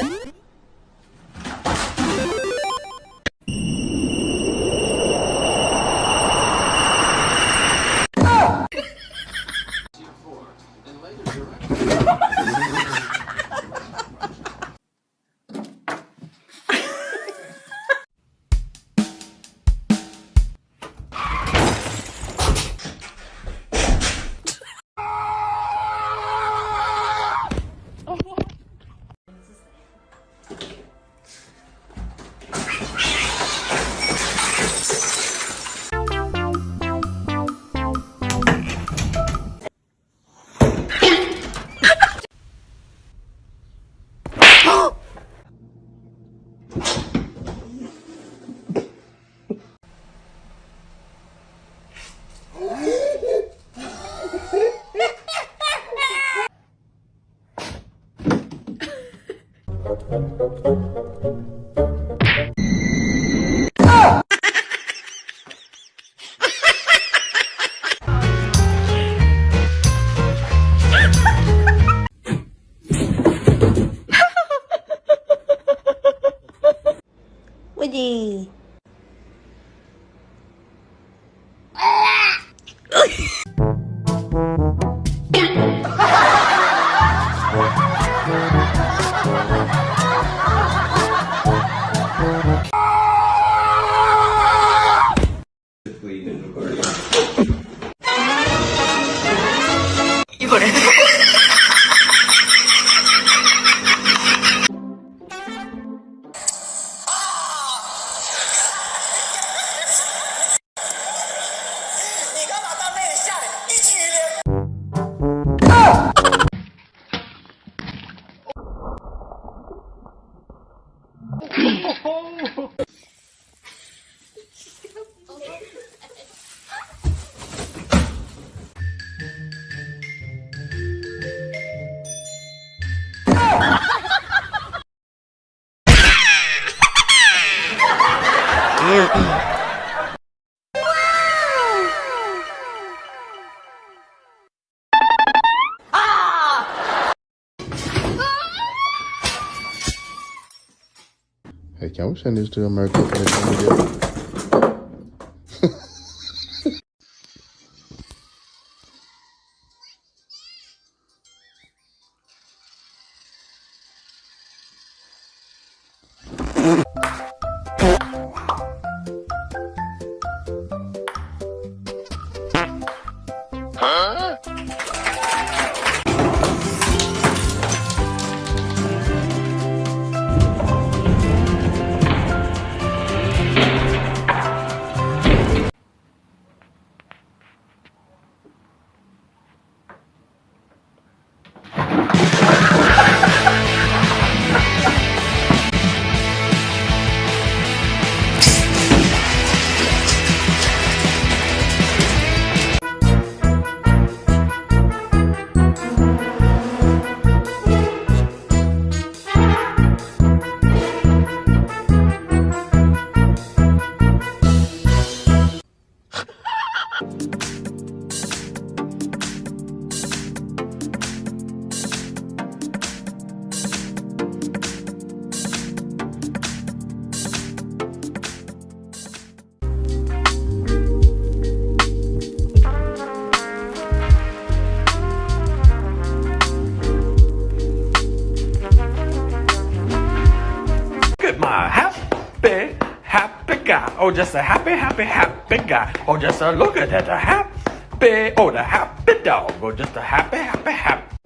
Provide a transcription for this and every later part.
Woo! Woody. disorder. Hey, can we send this to America Oh, just a happy, happy, happy guy. Oh, just a look at that, a happy, oh, the happy dog. Oh, just a happy, happy, happy.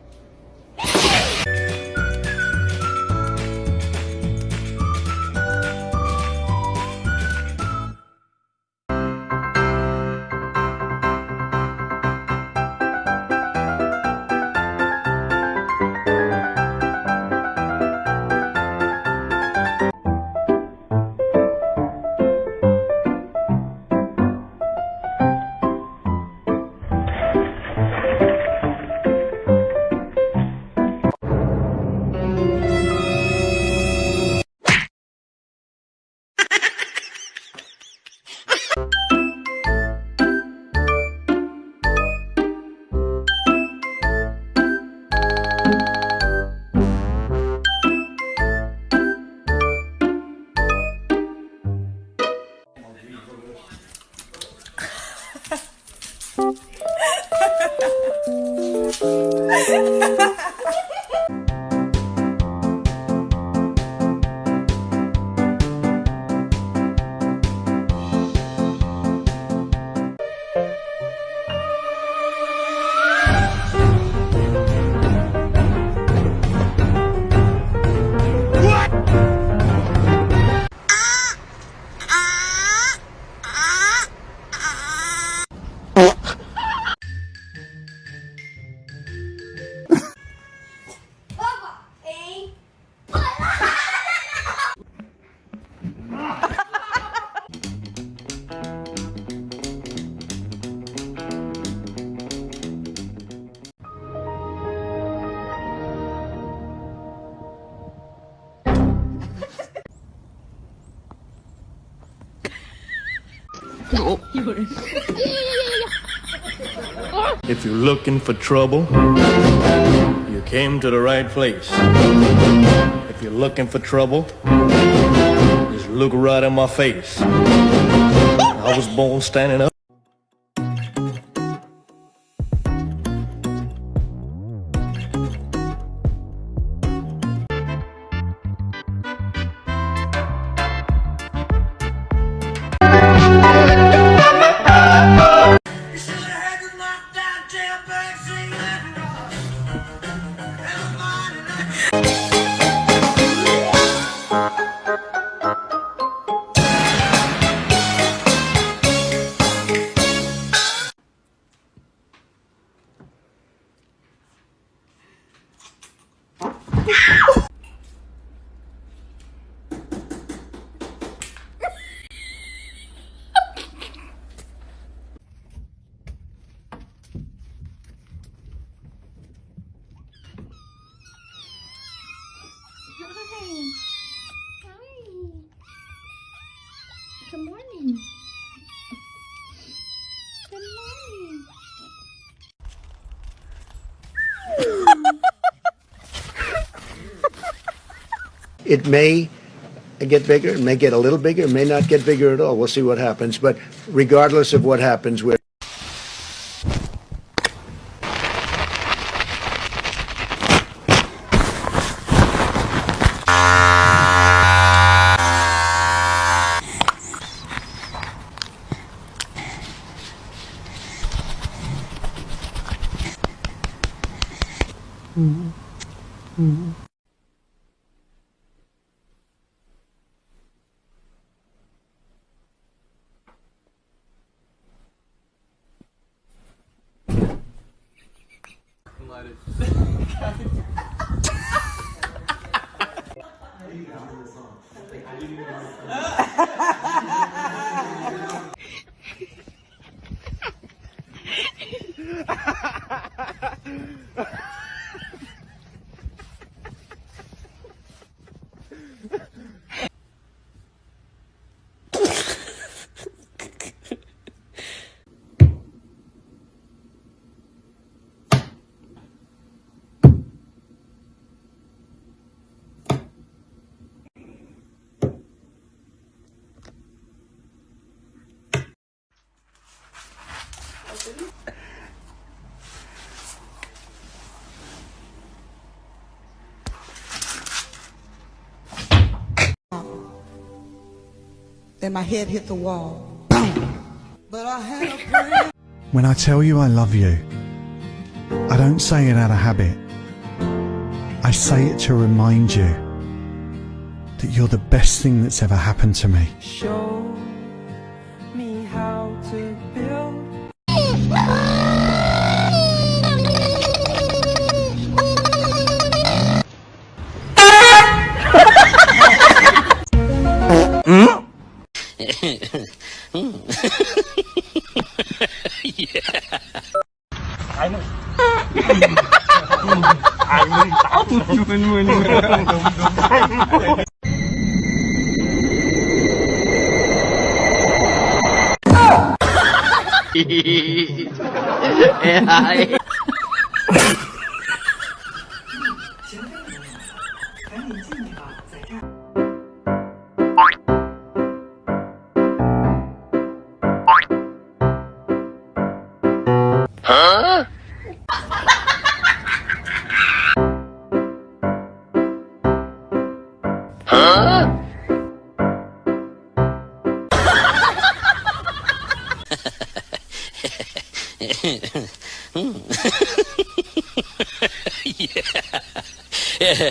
If you're looking for trouble, you came to the right place. If you're looking for trouble, just look right in my face. I was born standing up. Good morning. Good morning. It may get bigger, it may get a little bigger, it may not get bigger at all. We'll see what happens. But regardless of what happens, we're 嗯。Then my head hit the wall. But I had a. When I tell you I love you, I don't say it out of habit. I say it to remind you that you're the best thing that's ever happened to me. Show 嗯，哈哈哈哈哈哈！哎，没。哈哈哈哈哈哈！哈哈哈哈哈哈！哈哈哈哈哈哈！Yeah.